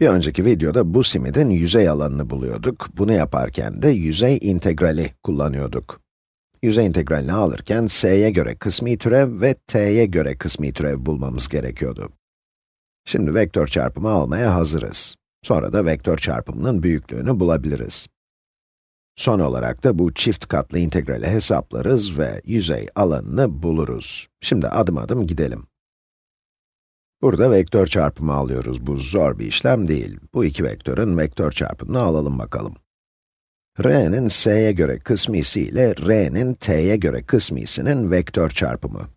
Bir önceki videoda bu simidin yüzey alanını buluyorduk. Bunu yaparken de yüzey integrali kullanıyorduk. Yüzey integralini alırken s'ye göre kısmi türev ve t'ye göre kısmi türev bulmamız gerekiyordu. Şimdi vektör çarpımı almaya hazırız. Sonra da vektör çarpımının büyüklüğünü bulabiliriz. Son olarak da bu çift katlı integrali hesaplarız ve yüzey alanını buluruz. Şimdi adım adım gidelim. Burada vektör çarpımı alıyoruz. Bu zor bir işlem değil. Bu iki vektörün vektör çarpımını alalım bakalım. r'nin s'ye göre kısmisi ile r'nin t'ye göre kısmisinin vektör çarpımı.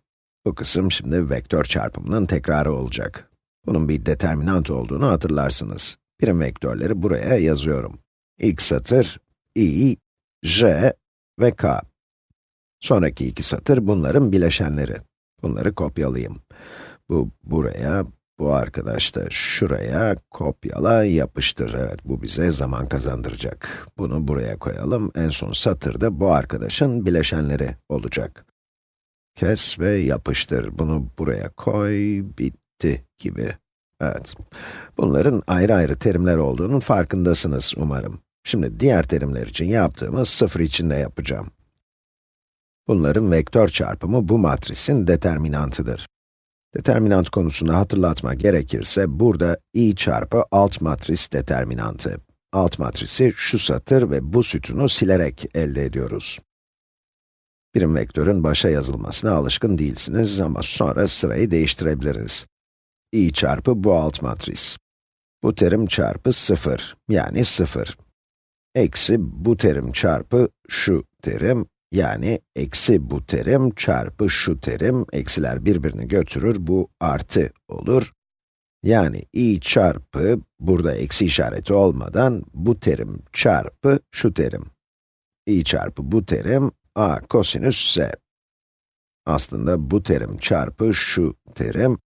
Bu kısım şimdi vektör çarpımının tekrarı olacak. Bunun bir determinant olduğunu hatırlarsınız. Birim vektörleri buraya yazıyorum. İlk satır, i, j ve k. Sonraki iki satır bunların bileşenleri. Bunları kopyalayayım. Bu buraya, bu arkadaş da şuraya kopyala, yapıştır. Evet, bu bize zaman kazandıracak. Bunu buraya koyalım. En son satırda bu arkadaşın bileşenleri olacak. Kes ve yapıştır. Bunu buraya koy, bitti gibi. Evet. Bunların ayrı ayrı terimler olduğunun farkındasınız umarım. Şimdi diğer terimler için yaptığımız sıfır için de yapacağım. Bunların vektör çarpımı bu matrisin determinantıdır. Determinant konusunu hatırlatma gerekirse, burada i çarpı alt matris determinantı. Alt matrisi şu satır ve bu sütunu silerek elde ediyoruz. Birim vektörün başa yazılmasına alışkın değilsiniz ama sonra sırayı değiştirebiliriz. i çarpı bu alt matris. Bu terim çarpı 0, yani 0. Eksi bu terim çarpı şu terim, yani eksi bu terim çarpı şu terim, eksiler birbirini götürür, bu artı olur. Yani i çarpı, burada eksi işareti olmadan, bu terim çarpı şu terim. i çarpı bu terim, a kosinüs s. Aslında bu terim çarpı şu terim,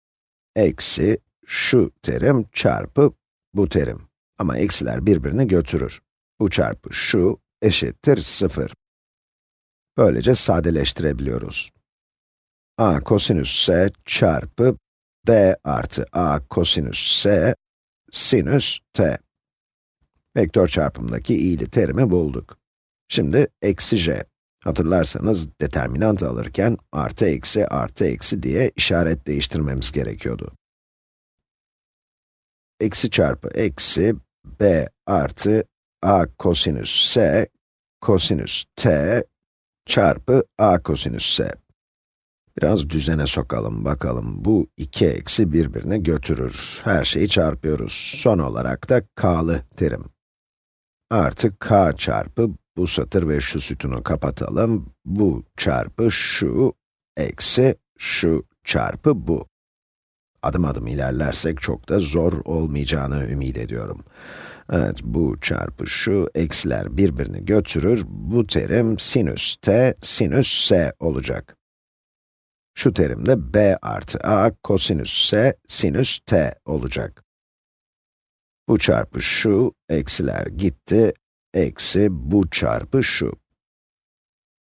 eksi şu terim çarpı bu terim. Ama eksiler birbirini götürür. Bu çarpı şu eşittir 0. Böylece sadeleştirebiliyoruz. a kosinüs s çarpı b artı a kosinüs s sinüs t. Vektör çarpımdaki i'li terimi bulduk. Şimdi eksi j. Hatırlarsanız determinant alırken artı eksi artı eksi diye işaret değiştirmemiz gerekiyordu. Eksi çarpı eksi b artı a kosinüs s kosinüs t çarpı a kosinüs s. Biraz düzene sokalım bakalım. Bu iki eksi birbirini götürür. Her şeyi çarpıyoruz. Son olarak da k'lı terim. Artı k çarpı bu satır ve şu sütunu kapatalım. Bu çarpı şu eksi şu çarpı bu. Adım adım ilerlersek çok da zor olmayacağını ümit ediyorum. Evet, bu çarpı şu, eksiler birbirini götürür. Bu terim sinüs t, sinüs s olacak. Şu terim de b artı a kosinüs s, sinüs t olacak. Bu çarpı şu, eksiler gitti, eksi bu çarpı şu.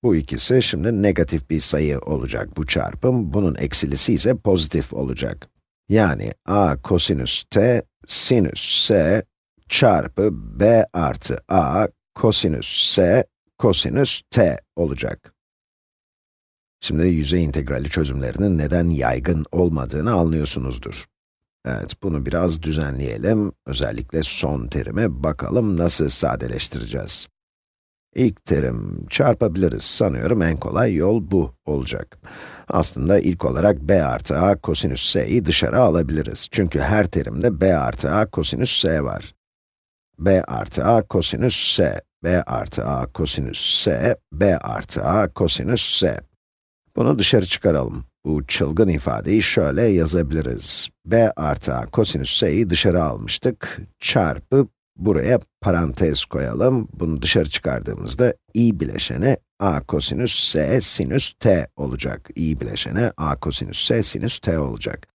Bu ikisi şimdi negatif bir sayı olacak bu çarpım, bunun eksilisi ise pozitif olacak. Yani a kosinüs t, sinüs s çarpı b artı a kosinüs s kosinüs t olacak. Şimdi yüzey integrali çözümlerinin neden yaygın olmadığını anlıyorsunuzdur. Evet, bunu biraz düzenleyelim. Özellikle son terime bakalım nasıl sadeleştireceğiz. İlk terim çarpabiliriz. Sanıyorum en kolay yol bu olacak. Aslında ilk olarak b artı a kosinüs s'yi dışarı alabiliriz. Çünkü her terimde b artı a kosinüs s var b artı a kosinüs s, b artı a kosinüs s, b artı a kosinüs s. Bunu dışarı çıkaralım. Bu çılgın ifadeyi şöyle yazabiliriz. b artı a kosinüs s'yi dışarı almıştık. Çarpı, buraya parantez koyalım. Bunu dışarı çıkardığımızda i bileşeni a kosinüs s sinüs t olacak. i bileşeni a kosinüs s sinüs t olacak.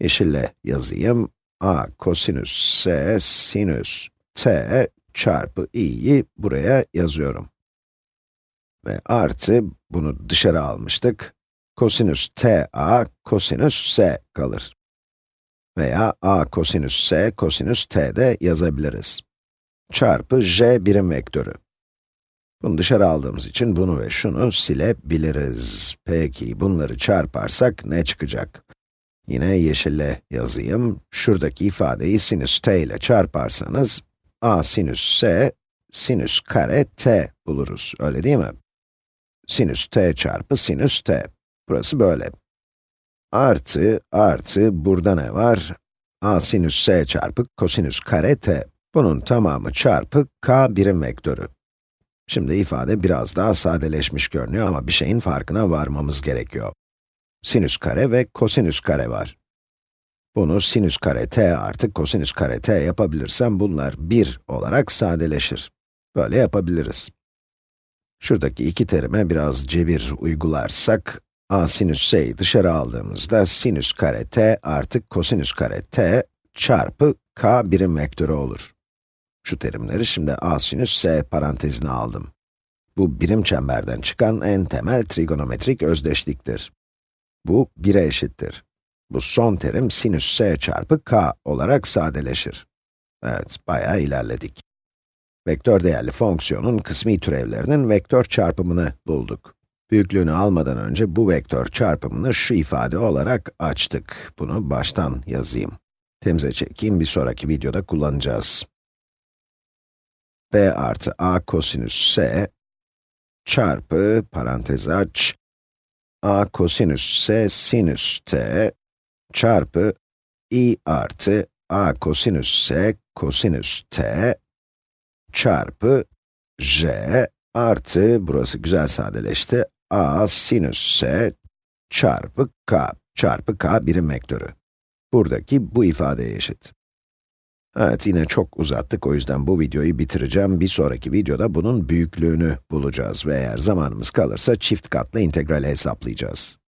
Yeşille yazayım. a kosinüs s sinüs t çarpı i'yi buraya yazıyorum. Ve artı, bunu dışarı almıştık, kosinüs ta kosinüs s kalır. Veya a kosinüs s kosinüs t de yazabiliriz. Çarpı j birim vektörü. Bunu dışarı aldığımız için bunu ve şunu silebiliriz. Peki, bunları çarparsak ne çıkacak? Yine yeşille yazayım. Şuradaki ifadeyi sinüs t ile çarparsanız, a sinüs s, sinüs kare t buluruz, öyle değil mi? Sinüs t çarpı sinüs t. Burası böyle. Artı, artı, burada ne var? a sinüs s çarpı kosinüs kare t. Bunun tamamı çarpı k birim vektörü. Şimdi ifade biraz daha sadeleşmiş görünüyor ama bir şeyin farkına varmamız gerekiyor. Sinüs kare ve kosinüs kare var. Bunu sinüs kare t artı kosinüs kare t yapabilirsem bunlar 1 olarak sadeleşir. Böyle yapabiliriz. Şuradaki iki terime biraz cebir uygularsak, a sinüs s'yi dışarı aldığımızda sinüs kare t artı kosinüs kare t çarpı k birim vektörü olur. Şu terimleri şimdi a sinüs s parantezine aldım. Bu birim çemberden çıkan en temel trigonometrik özdeşliktir. Bu 1'e eşittir. Bu son terim sinüs s çarpı k olarak sadeleşir. Evet, bayağı ilerledik. Vektör değerli fonksiyonun kısmi türevlerinin vektör çarpımını bulduk. Büyüklüğünü almadan önce bu vektör çarpımını şu ifade olarak açtık. Bunu baştan yazayım. Temize çekeyim, bir sonraki videoda kullanacağız. b artı a kosinüs s çarpı, parantez aç, a kosinüs s sinüs t çarpı i artı a kosinüs s kosinüs t çarpı j artı, burası güzel sadeleşti, a sinüs s çarpı k çarpı k birim vektörü. Buradaki bu ifadeye eşit. Evet, yine çok uzattık, o yüzden bu videoyu bitireceğim. Bir sonraki videoda bunun büyüklüğünü bulacağız ve eğer zamanımız kalırsa çift katlı integrali hesaplayacağız.